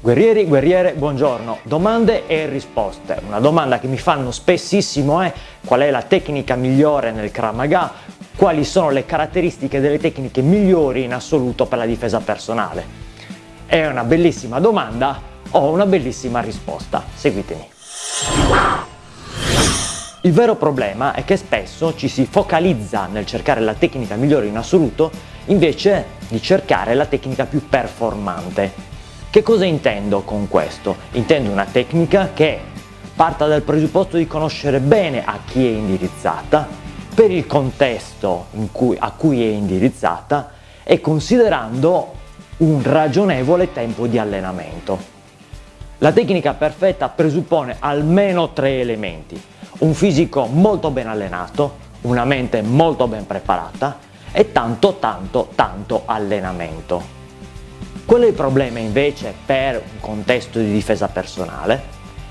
Guerrieri, guerriere, buongiorno. Domande e risposte. Una domanda che mi fanno spessissimo è qual è la tecnica migliore nel Krav Maga, quali sono le caratteristiche delle tecniche migliori in assoluto per la difesa personale. È una bellissima domanda, ho una bellissima risposta. Seguitemi. Il vero problema è che spesso ci si focalizza nel cercare la tecnica migliore in assoluto invece di cercare la tecnica più performante che cosa intendo con questo? Intendo una tecnica che parta dal presupposto di conoscere bene a chi è indirizzata, per il contesto cui, a cui è indirizzata e considerando un ragionevole tempo di allenamento. La tecnica perfetta presuppone almeno tre elementi, un fisico molto ben allenato, una mente molto ben preparata e tanto tanto tanto allenamento. Quello è il problema invece per un contesto di difesa personale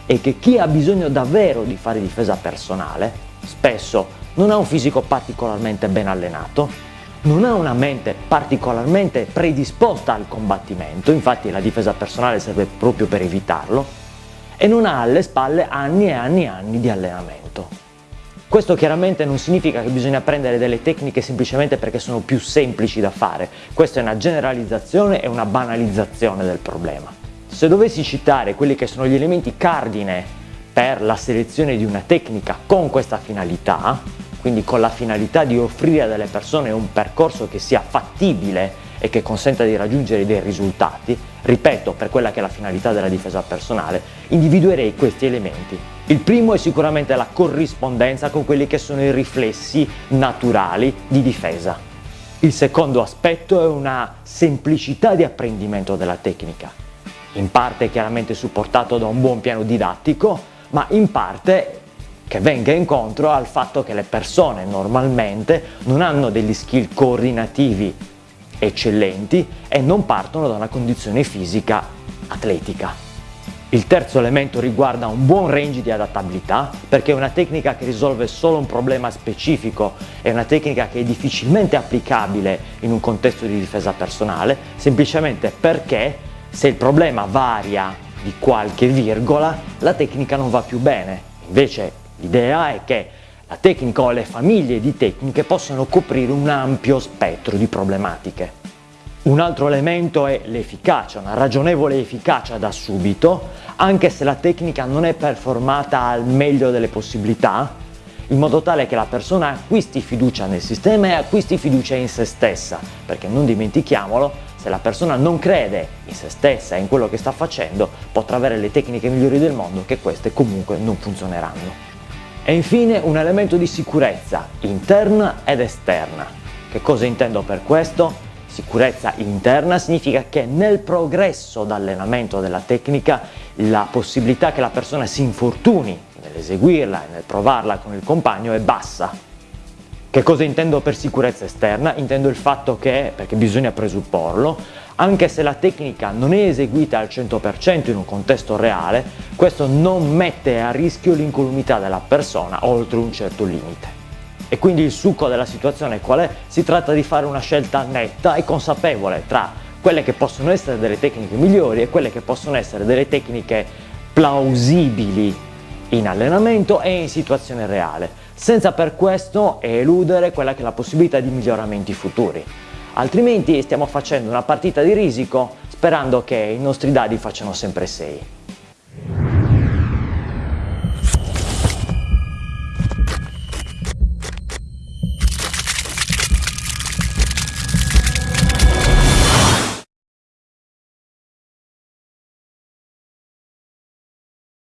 è che chi ha bisogno davvero di fare difesa personale spesso non ha un fisico particolarmente ben allenato, non ha una mente particolarmente predisposta al combattimento, infatti la difesa personale serve proprio per evitarlo, e non ha alle spalle anni e anni e anni di allenamento. Questo chiaramente non significa che bisogna prendere delle tecniche semplicemente perché sono più semplici da fare, questa è una generalizzazione e una banalizzazione del problema. Se dovessi citare quelli che sono gli elementi cardine per la selezione di una tecnica con questa finalità, quindi con la finalità di offrire a delle persone un percorso che sia fattibile e che consenta di raggiungere dei risultati, ripeto, per quella che è la finalità della difesa personale, individuerei questi elementi. Il primo è sicuramente la corrispondenza con quelli che sono i riflessi naturali di difesa. Il secondo aspetto è una semplicità di apprendimento della tecnica, in parte chiaramente supportato da un buon piano didattico, ma in parte che venga incontro al fatto che le persone normalmente non hanno degli skill coordinativi eccellenti e non partono da una condizione fisica atletica. Il terzo elemento riguarda un buon range di adattabilità perché è una tecnica che risolve solo un problema specifico, è una tecnica che è difficilmente applicabile in un contesto di difesa personale semplicemente perché se il problema varia di qualche virgola la tecnica non va più bene. Invece l'idea è che la tecnica o le famiglie di tecniche possono coprire un ampio spettro di problematiche. Un altro elemento è l'efficacia, una ragionevole efficacia da subito, anche se la tecnica non è performata al meglio delle possibilità, in modo tale che la persona acquisti fiducia nel sistema e acquisti fiducia in se stessa, perché non dimentichiamolo, se la persona non crede in se stessa e in quello che sta facendo, potrà avere le tecniche migliori del mondo che queste comunque non funzioneranno. E infine un elemento di sicurezza interna ed esterna. Che cosa intendo per questo? Sicurezza interna significa che nel progresso d'allenamento della tecnica la possibilità che la persona si infortuni nell'eseguirla e nel provarla con il compagno è bassa. Che cosa intendo per sicurezza esterna? Intendo il fatto che, perché bisogna presupporlo, anche se la tecnica non è eseguita al 100% in un contesto reale, questo non mette a rischio l'incolumità della persona oltre un certo limite. E quindi il succo della situazione qual è? Si tratta di fare una scelta netta e consapevole tra quelle che possono essere delle tecniche migliori e quelle che possono essere delle tecniche plausibili in allenamento e in situazione reale, senza per questo eludere quella che è la possibilità di miglioramenti futuri altrimenti stiamo facendo una partita di risico sperando che i nostri dadi facciano sempre 6.